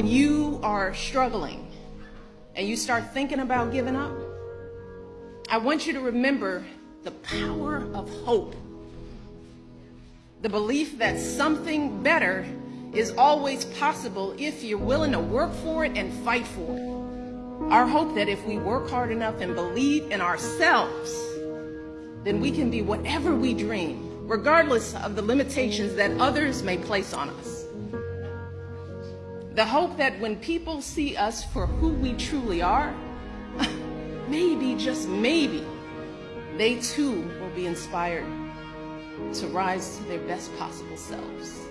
When you are struggling and you start thinking about giving up, I want you to remember the power of hope. The belief that something better is always possible if you're willing to work for it and fight for it. Our hope that if we work hard enough and believe in ourselves, then we can be whatever we dream, regardless of the limitations that others may place on us. The hope that when people see us for who we truly are, maybe, just maybe, they too will be inspired to rise to their best possible selves.